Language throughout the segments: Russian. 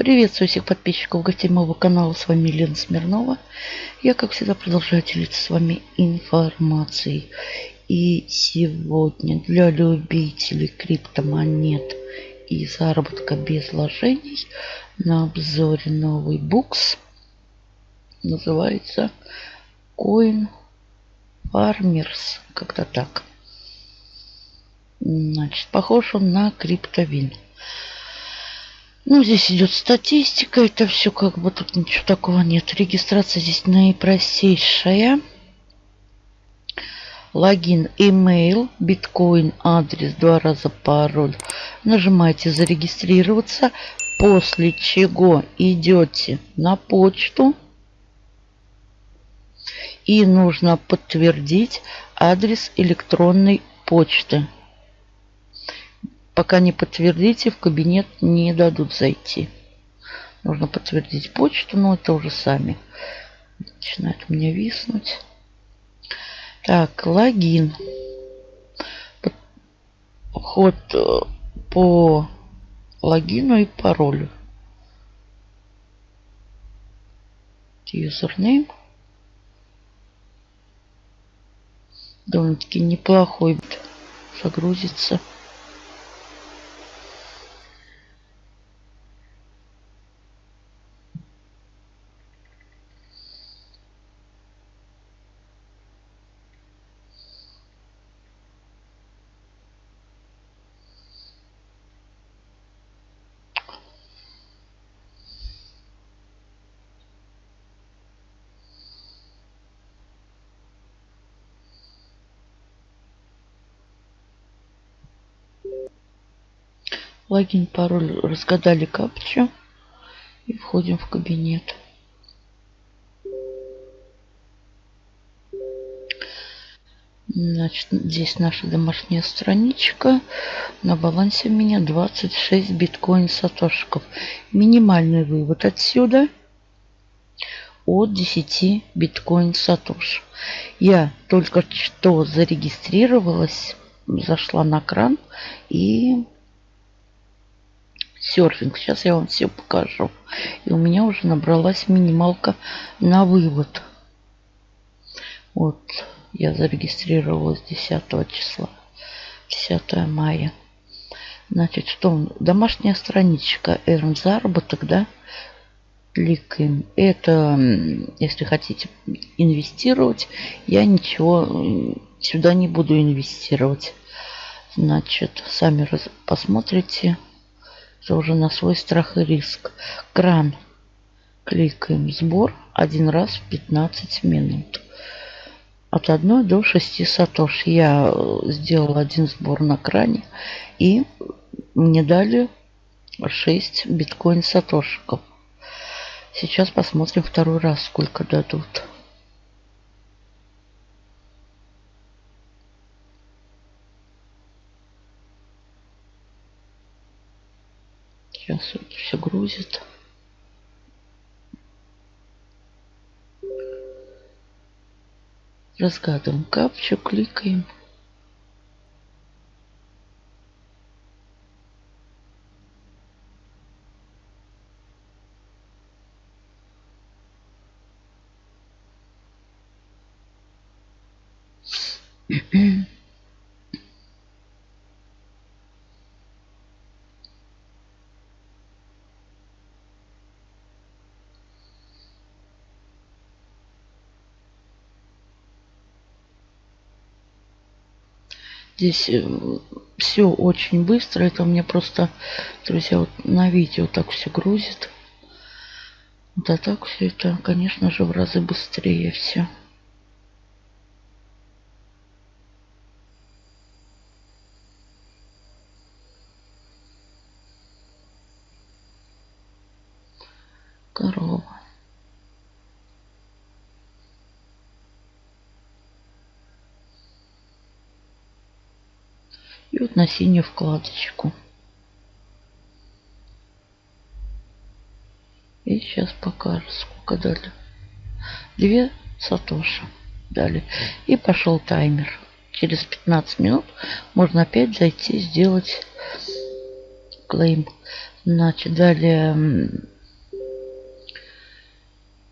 Приветствую всех подписчиков гостей моего канала. С вами Лена Смирнова. Я, как всегда, продолжаю делиться с вами информацией. И сегодня для любителей криптомонет и заработка без вложений на обзоре новый букс. Называется Coin Farmers. Как-то так. Значит, похож он на криптовин. Ну, здесь идет статистика. Это все как бы тут ничего такого нет. Регистрация здесь наипростейшая. Логин, email, биткоин, адрес, два раза пароль. Нажимаете зарегистрироваться. После чего идете на почту. И нужно подтвердить адрес электронной почты. Пока не подтвердите, в кабинет не дадут зайти. Нужно подтвердить почту, но это уже сами. Начинает у меня виснуть. Так, логин. Вход э, по логину и паролю. Юзернейм. Довольно-таки неплохой загрузится. Логин, пароль разгадали капчу. И входим в кабинет. Значит, здесь наша домашняя страничка. На балансе у меня 26 биткоин сатошиков. Минимальный вывод отсюда от 10 биткоин сатош. Я только что зарегистрировалась, зашла на кран и серфинг. Сейчас я вам все покажу. И у меня уже набралась минималка на вывод. Вот, я зарегистрировалась 10 числа. 10 мая. Значит, что? Домашняя страничка. Эрн заработок, да? Кликаем. Это, если хотите инвестировать, я ничего сюда не буду инвестировать. Значит, сами посмотрите это уже на свой страх и риск. Кран. Кликаем сбор один раз в 15 минут. От 1 до 6 сатош. Я э, сделал один сбор на кране. И мне дали 6 биткоин сатошиков. Сейчас посмотрим второй раз, сколько дадут. Сейчас вот все грузит. Разгадываем капчу, кликаем. Mm-hmm. Здесь э, все очень быстро. Это у меня просто, друзья, вот на видео так все грузит. Да так все это, конечно же, в разы быстрее все. Корова. И вот на синюю вкладочку. И сейчас покажу, сколько дали. Две сатоши дали. И пошел таймер. Через 15 минут можно опять зайти сделать клейм. Значит, далее...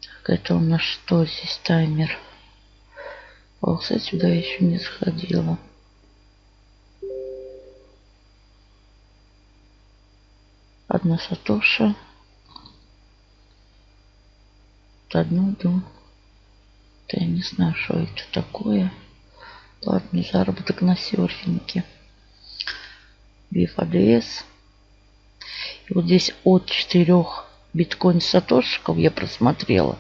Так, это у нас что здесь таймер? Полса сюда еще не сходила. Одна сатоша. Одну, две. Да я не знаю, что это такое. Ладно, заработок на серфинге. BFADS. И вот здесь от четырех биткоин сатошиков я просмотрела.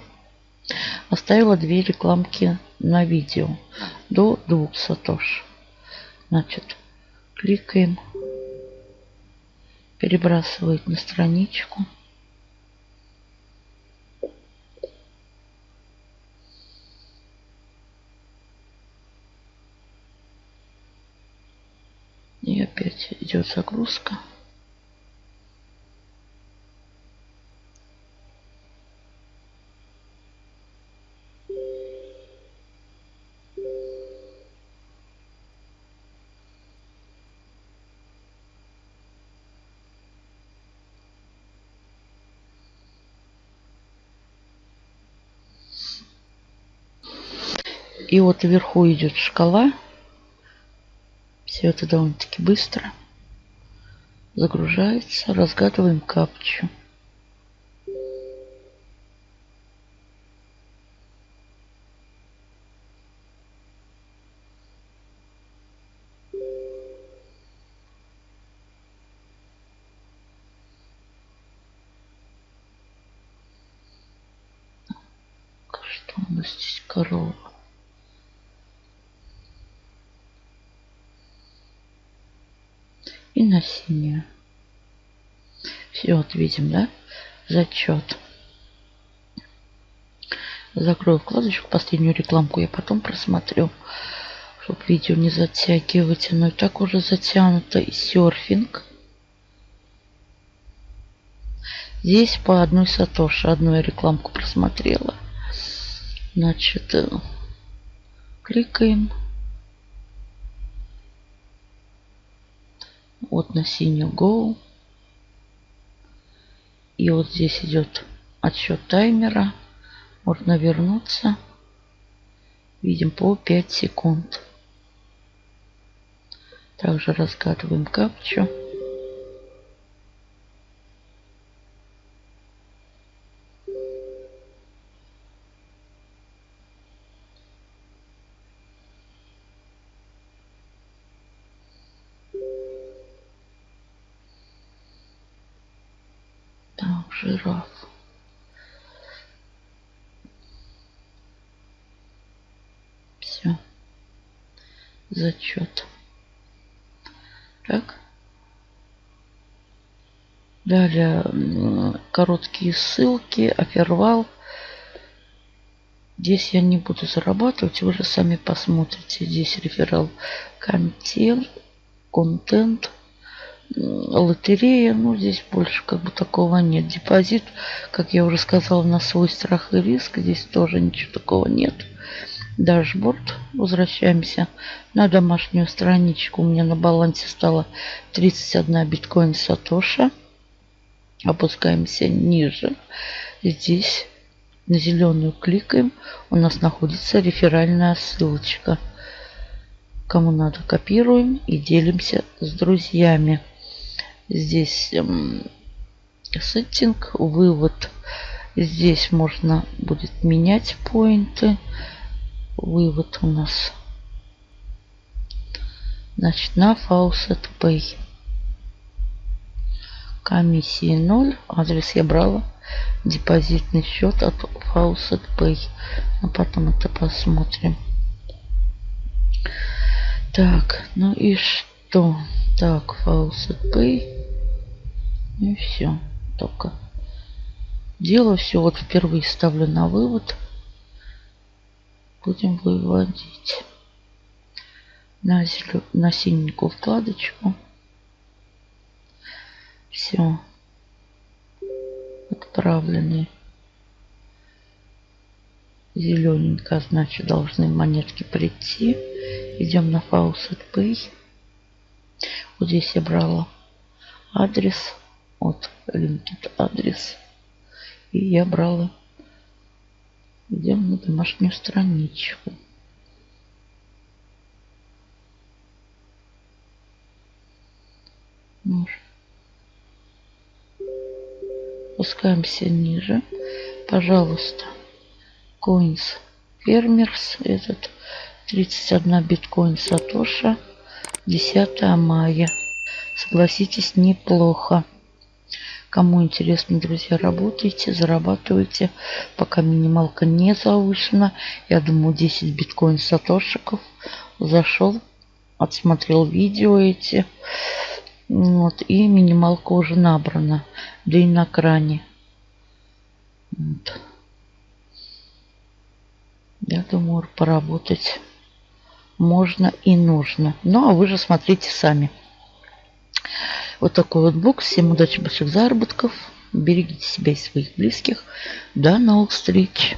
Оставила две рекламки на видео до двух сатош. Значит, кликаем. Перебрасывает на страничку. И опять идет загрузка. И вот вверху идет шкала. Все это довольно-таки быстро. Загружается. Разгадываем капчу. Что у нас здесь корова? и на синюю. Все, вот видим, да? Зачет. Закрою вкладочку, последнюю рекламку я потом просмотрю, чтобы видео не затягивать. Но и так уже затянуто. И серфинг. Здесь по одной сатоши. Одну я рекламку просмотрела. Значит, э, кликаем. Вот на синюю Go. И вот здесь идет отсчет таймера. Можно вернуться. Видим по 5 секунд. Также разгадываем капчу. Жираф. Все. Зачет. Так. Далее короткие ссылки, офервал. Здесь я не буду зарабатывать, вы же сами посмотрите. Здесь реферал контент, контент лотерея, ну, здесь больше как бы такого нет. Депозит, как я уже сказала, на свой страх и риск. Здесь тоже ничего такого нет. Дашборд. Возвращаемся на домашнюю страничку. У меня на балансе стало 31 биткоин Сатоша. Опускаемся ниже. Здесь на зеленую кликаем. У нас находится реферальная ссылочка. Кому надо, копируем и делимся с друзьями. Здесь эм, сеттинг, вывод. Здесь можно будет менять поинты. Вывод у нас. Значит, на Faucet Pay. Комиссии 0. Адрес я брала. Депозитный счет от Faucet Pay. Но потом это посмотрим. Так, ну и что? Так, Faucet Pay. И все. Только делаю все. Вот впервые ставлю на вывод. Будем выводить на, зелё... на синенькую вкладочку. Все. Отправлены. Зелененько, значит, должны монетки прийти. Идем на Faucet Pay. Вот здесь я брала адрес Вот LinkedIn адрес. И я брала. Идем на домашнюю страничку. Спускаемся ниже. Пожалуйста. Coins Фермерс. Этот 31 биткоин Сатоша. 10 мая. Согласитесь, неплохо. Кому интересно, друзья, работайте, зарабатывайте, пока минималка не завышена. Я думаю, 10 биткоин сатошиков. Зашел, отсмотрел видео эти. Вот, и минималка уже набрана. Да и на кране. Вот. Я думаю, поработать можно и нужно. Ну, а вы же смотрите сами. Вот такой вот бокс. Всем удачи, больших заработков. Берегите себя и своих близких. До новых встреч.